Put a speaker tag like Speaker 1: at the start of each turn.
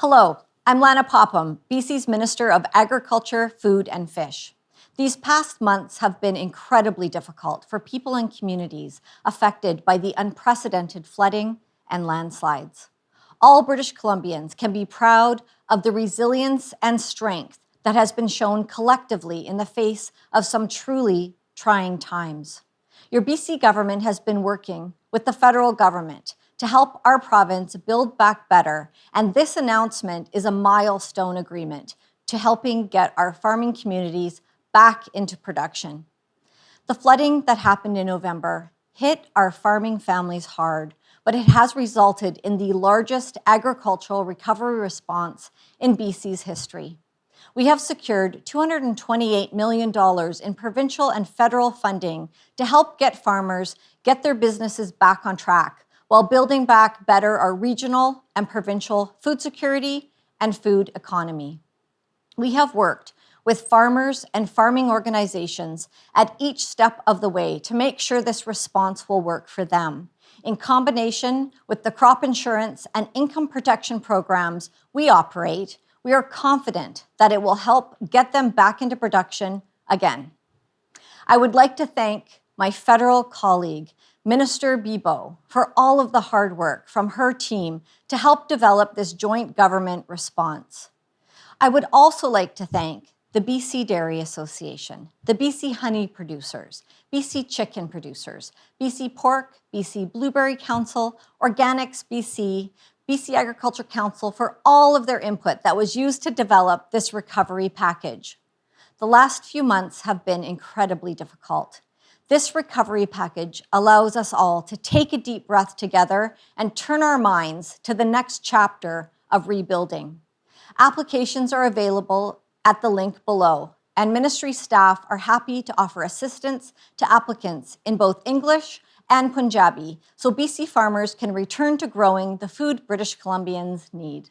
Speaker 1: Hello, I'm Lana Popham, BC's Minister of Agriculture, Food and Fish. These past months have been incredibly difficult for people and communities affected by the unprecedented flooding and landslides. All British Columbians can be proud of the resilience and strength that has been shown collectively in the face of some truly trying times. Your BC government has been working with the federal government to help our province build back better, and this announcement is a milestone agreement to helping get our farming communities back into production. The flooding that happened in November hit our farming families hard, but it has resulted in the largest agricultural recovery response in BC's history. We have secured $228 million in provincial and federal funding to help get farmers get their businesses back on track while building back better our regional and provincial food security and food economy. We have worked with farmers and farming organizations at each step of the way to make sure this response will work for them. In combination with the crop insurance and income protection programs we operate, we are confident that it will help get them back into production again. I would like to thank my federal colleague, Minister Bibeau, for all of the hard work from her team to help develop this joint government response. I would also like to thank the BC Dairy Association, the BC Honey Producers, BC Chicken Producers, BC Pork, BC Blueberry Council, Organics BC, BC Agriculture Council for all of their input that was used to develop this recovery package. The last few months have been incredibly difficult. This recovery package allows us all to take a deep breath together and turn our minds to the next chapter of rebuilding. Applications are available at the link below, and ministry staff are happy to offer assistance to applicants in both English and Punjabi, so BC farmers can return to growing the food British Columbians need.